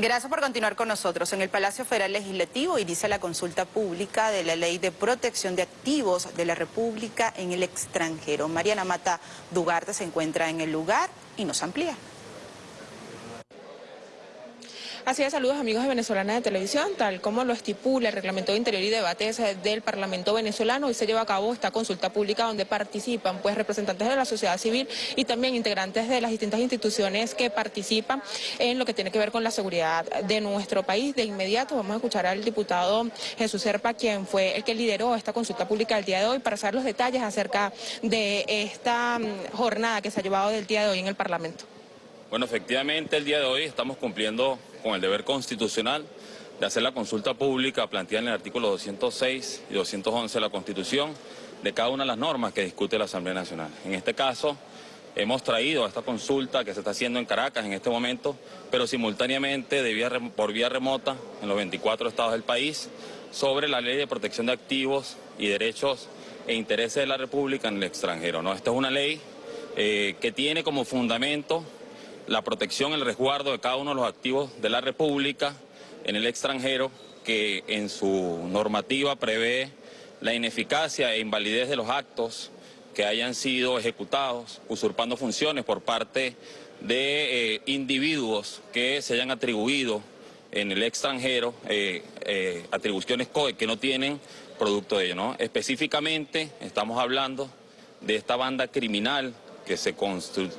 Gracias por continuar con nosotros. En el Palacio Federal Legislativo inicia la consulta pública de la Ley de Protección de Activos de la República en el extranjero. Mariana Mata Dugarte se encuentra en el lugar y nos amplía. Así es, saludos amigos de Venezolana de Televisión, tal como lo estipula el Reglamento de Interior y Debates del Parlamento venezolano, hoy se lleva a cabo esta consulta pública donde participan pues representantes de la sociedad civil y también integrantes de las distintas instituciones que participan en lo que tiene que ver con la seguridad de nuestro país. De inmediato vamos a escuchar al diputado Jesús Serpa, quien fue el que lideró esta consulta pública el día de hoy para saber los detalles acerca de esta mm, jornada que se ha llevado del día de hoy en el Parlamento. Bueno, efectivamente el día de hoy estamos cumpliendo con el deber constitucional de hacer la consulta pública planteada en el artículo 206 y 211 de la Constitución de cada una de las normas que discute la Asamblea Nacional. En este caso, hemos traído a esta consulta que se está haciendo en Caracas en este momento, pero simultáneamente por vía remota en los 24 estados del país, sobre la ley de protección de activos y derechos e intereses de la República en el extranjero. ¿no? Esta es una ley eh, que tiene como fundamento la protección, el resguardo de cada uno de los activos de la República en el extranjero, que en su normativa prevé la ineficacia e invalidez de los actos que hayan sido ejecutados usurpando funciones por parte de eh, individuos que se hayan atribuido en el extranjero eh, eh, atribuciones que no tienen producto de ello. ¿no? Específicamente estamos hablando de esta banda criminal que se,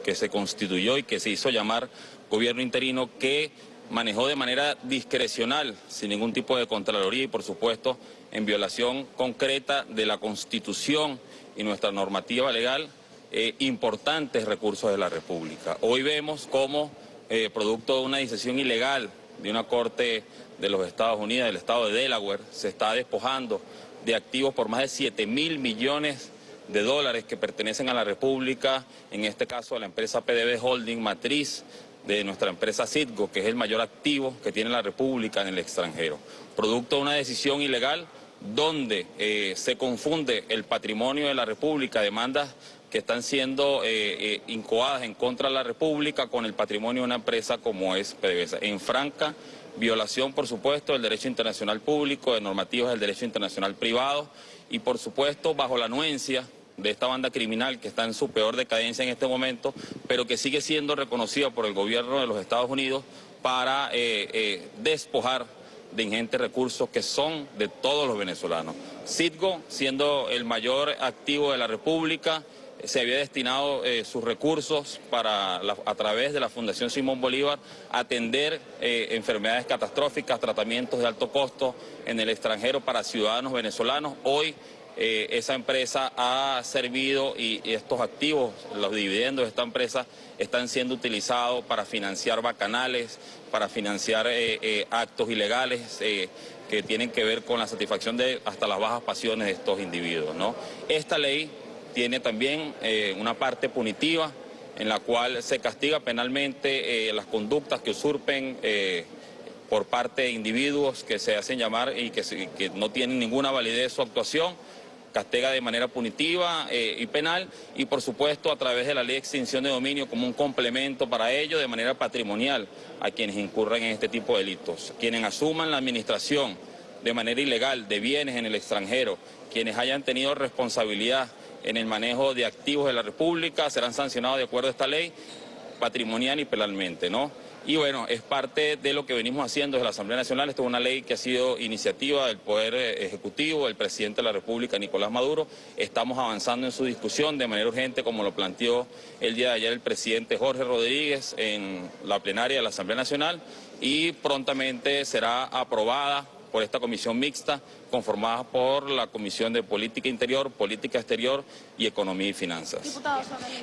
que se constituyó y que se hizo llamar gobierno interino que manejó de manera discrecional, sin ningún tipo de contraloría y por supuesto en violación concreta de la Constitución y nuestra normativa legal, eh, importantes recursos de la República. Hoy vemos cómo, eh, producto de una decisión ilegal de una corte de los Estados Unidos, del estado de Delaware, se está despojando de activos por más de 7 mil millones de dólares que pertenecen a la República, en este caso a la empresa PDB Holding, matriz de nuestra empresa Citgo, que es el mayor activo que tiene la República en el extranjero. Producto de una decisión ilegal donde eh, se confunde el patrimonio de la República, demandas que están siendo eh, eh, incoadas en contra de la República con el patrimonio de una empresa como es PDVSA. En franca violación, por supuesto, del derecho internacional público, de normativas del derecho internacional privado y, por supuesto, bajo la anuencia de esta banda criminal que está en su peor decadencia en este momento, pero que sigue siendo reconocida por el gobierno de los Estados Unidos para eh, eh, despojar de ingentes recursos que son de todos los venezolanos. Citgo, siendo el mayor activo de la República, se había destinado eh, sus recursos para, a través de la Fundación Simón Bolívar, atender enfermedades catastróficas, tratamientos de alto costo en el extranjero para ciudadanos venezolanos. Hoy eh, esa empresa ha servido y, estos activos, los dividendos de esta empresa, están siendo utilizados para financiar bacanales, para financiar eh, eh, actos ilegales que tienen que ver con la satisfacción de hasta las bajas pasiones de estos individuos. ¿no? Esta ley tiene también una parte punitiva en la cual se castiga penalmente las conductas que usurpen por parte de individuos que se hacen llamar y que, que no tienen ninguna validez su actuación castiga de manera punitiva eh, y penal y por supuesto a través de la ley de extinción de dominio como un complemento para ello de manera patrimonial a quienes incurran en este tipo de delitos. Quienes asuman la administración de manera ilegal de bienes en el extranjero, quienes hayan tenido responsabilidad en el manejo de activos de la República serán sancionados de acuerdo a esta ley patrimonial y penalmente, ¿no? Y bueno, es parte de lo que venimos haciendo desde la Asamblea Nacional. Esto es una ley que ha sido iniciativa del Poder eh, Ejecutivo, del presidente de la República, Nicolás Maduro. Estamos avanzando en su discusión de manera urgente, como lo planteó el día de ayer el presidente Jorge Rodríguez en la plenaria de la Asamblea Nacional y prontamente será aprobada por esta comisión mixta conformada por la Comisión de Política Interior, Política Exterior y Economía y Finanzas.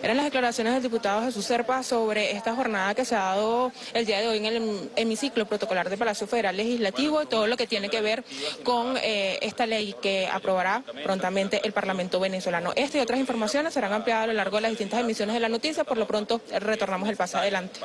Eran las declaraciones del diputado Jesús Serpa sobre esta jornada que se ha dado el día de hoy en el hemiciclo protocolar del Palacio Federal Legislativo, todo lo que tiene que ver con eh, esta ley que aprobará prontamente el Parlamento venezolano. Esta y otras informaciones serán ampliadas a lo largo de las distintas emisiones de la noticia, por lo pronto retornamos el paso adelante.